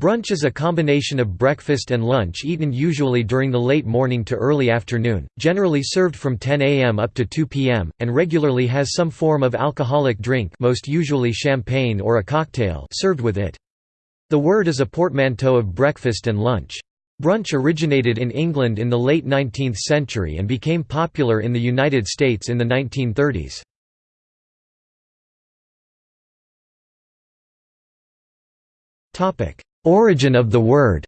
Brunch is a combination of breakfast and lunch eaten usually during the late morning to early afternoon, generally served from 10 a.m. up to 2 p.m., and regularly has some form of alcoholic drink most usually champagne or a cocktail served with it. The word is a portmanteau of breakfast and lunch. Brunch originated in England in the late 19th century and became popular in the United States in the 1930s. Origin of the word.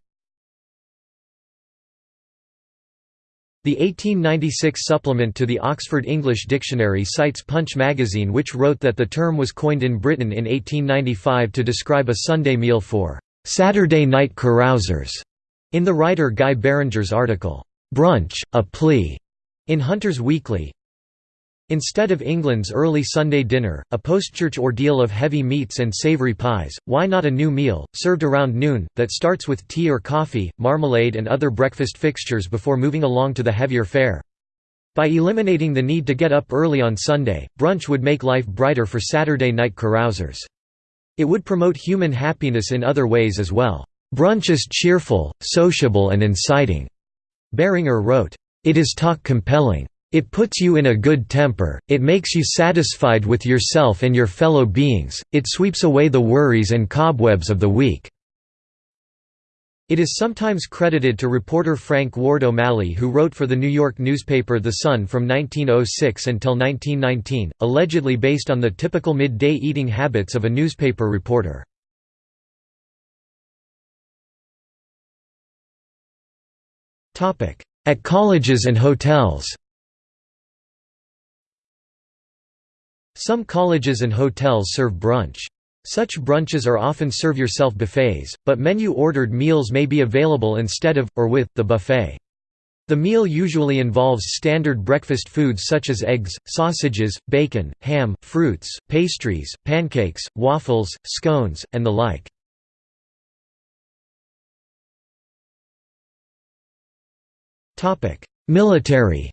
The 1896 supplement to the Oxford English Dictionary cites Punch magazine which wrote that the term was coined in Britain in 1895 to describe a Sunday meal for «Saturday night carousers» in the writer Guy Beringer's article, «Brunch, a Plea» in Hunter's Weekly, Instead of England's early Sunday dinner, a post-church ordeal of heavy meats and savoury pies, why not a new meal, served around noon, that starts with tea or coffee, marmalade and other breakfast fixtures before moving along to the heavier fare? By eliminating the need to get up early on Sunday, brunch would make life brighter for Saturday night carousers. It would promote human happiness in other ways as well. Brunch is cheerful, sociable and inciting. Beringer wrote, It is talk compelling. It puts you in a good temper, it makes you satisfied with yourself and your fellow beings, it sweeps away the worries and cobwebs of the week." It is sometimes credited to reporter Frank Ward O'Malley who wrote for the New York newspaper The Sun from 1906 until 1919, allegedly based on the typical midday eating habits of a newspaper reporter. At colleges and hotels Some colleges and hotels serve brunch. Such brunches are often serve-yourself buffets, but menu-ordered meals may be available instead of, or with, the buffet. The meal usually involves standard breakfast foods such as eggs, sausages, bacon, ham, fruits, pastries, pancakes, waffles, scones, and the like. Military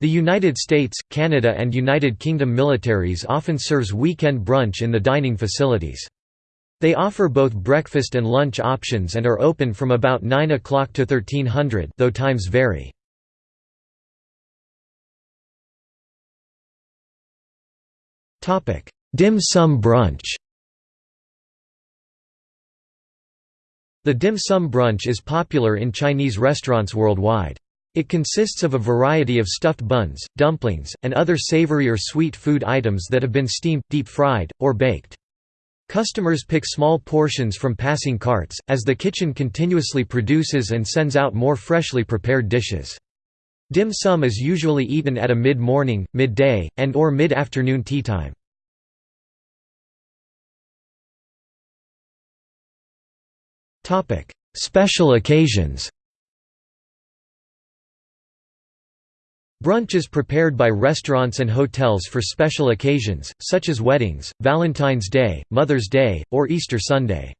The United States, Canada and United Kingdom militaries often serves weekend brunch in the dining facilities. They offer both breakfast and lunch options and are open from about 9 o'clock to 1300 though times vary. Dim sum brunch The dim sum brunch is popular in Chinese restaurants worldwide. It consists of a variety of stuffed buns, dumplings, and other savory or sweet food items that have been steamed, deep-fried, or baked. Customers pick small portions from passing carts, as the kitchen continuously produces and sends out more freshly prepared dishes. Dim sum is usually eaten at a mid-morning, midday, and or mid-afternoon tea time. Special occasions Brunch is prepared by restaurants and hotels for special occasions, such as weddings, Valentine's Day, Mother's Day, or Easter Sunday.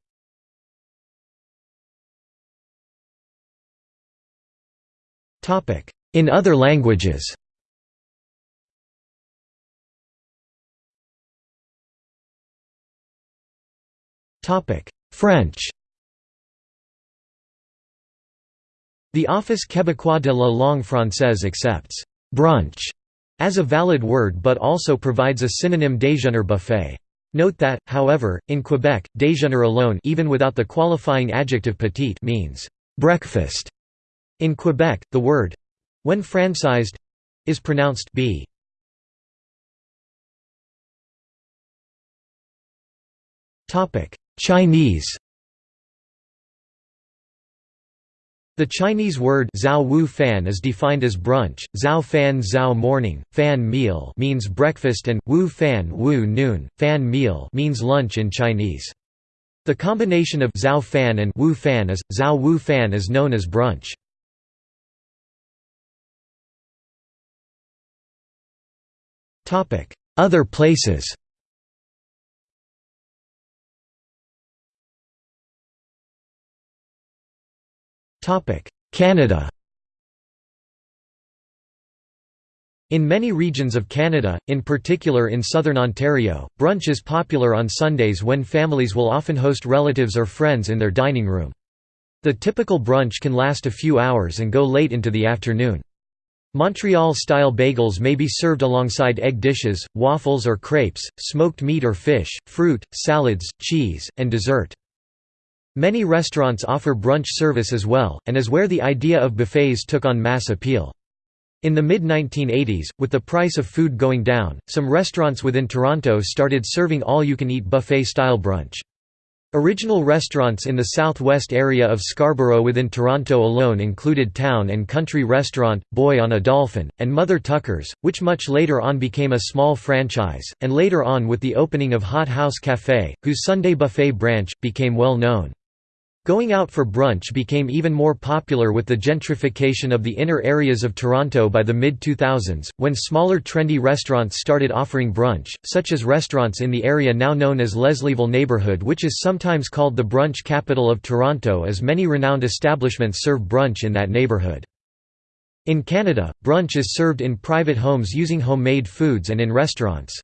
In other languages French The Office québécois de la langue française accepts brunch as a valid word but also provides a synonym déjeuner buffet. Note that, however, in Quebec, déjeuner alone even without the qualifying adjective petit means breakfast. In Quebec, the word—when francized—is pronounced b. Topic: Chinese The Chinese word zhao wu fan is defined as brunch, zhao fan zhao morning, fan meal means breakfast and wu fan wu noon, fan meal means lunch in Chinese. The combination of zhao fan and wu fan is zhao wu fan is known as brunch. Other places Canada In many regions of Canada, in particular in southern Ontario, brunch is popular on Sundays when families will often host relatives or friends in their dining room. The typical brunch can last a few hours and go late into the afternoon. Montreal-style bagels may be served alongside egg dishes, waffles or crepes, smoked meat or fish, fruit, salads, cheese, and dessert. Many restaurants offer brunch service as well, and is where the idea of buffets took on mass appeal. In the mid-1980s, with the price of food going down, some restaurants within Toronto started serving all-you-can-eat buffet-style brunch. Original restaurants in the southwest area of Scarborough within Toronto alone included Town and Country Restaurant, Boy on a Dolphin, and Mother Tucker's, which much later on became a small franchise, and later on with the opening of Hot House Café, whose Sunday buffet branch, became well known. Going out for brunch became even more popular with the gentrification of the inner areas of Toronto by the mid-2000s, when smaller trendy restaurants started offering brunch, such as restaurants in the area now known as Leslieville neighbourhood which is sometimes called the brunch capital of Toronto as many renowned establishments serve brunch in that neighbourhood. In Canada, brunch is served in private homes using homemade foods and in restaurants.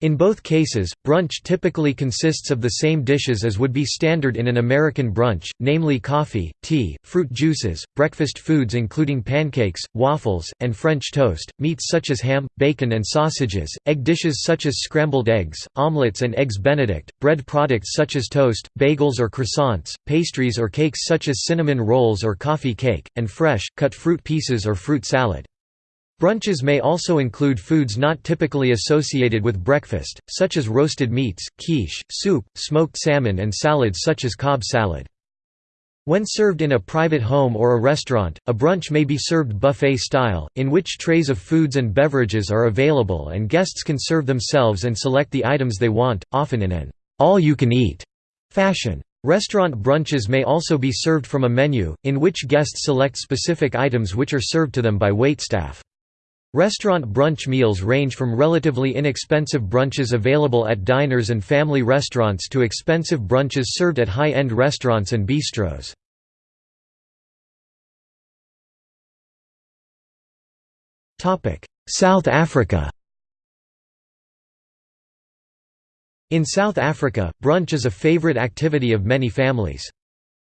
In both cases, brunch typically consists of the same dishes as would be standard in an American brunch, namely coffee, tea, fruit juices, breakfast foods including pancakes, waffles, and French toast, meats such as ham, bacon and sausages, egg dishes such as scrambled eggs, omelets and eggs benedict, bread products such as toast, bagels or croissants, pastries or cakes such as cinnamon rolls or coffee cake, and fresh, cut fruit pieces or fruit salad. Brunches may also include foods not typically associated with breakfast, such as roasted meats, quiche, soup, smoked salmon and salads such as Cobb salad. When served in a private home or a restaurant, a brunch may be served buffet style, in which trays of foods and beverages are available and guests can serve themselves and select the items they want, often in an all-you-can-eat fashion. Restaurant brunches may also be served from a menu, in which guests select specific items which are served to them by waitstaff. Restaurant brunch meals range from relatively inexpensive brunches available at diners and family restaurants to expensive brunches served at high-end restaurants and bistros. South Africa In South Africa, brunch is a favorite activity of many families.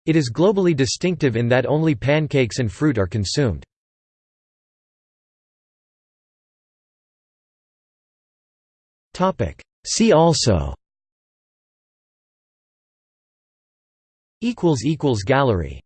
It is globally distinctive in that only pancakes and fruit are consumed. See also. Equals equals Gallery